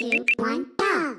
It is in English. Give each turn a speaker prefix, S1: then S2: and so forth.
S1: two, one, go!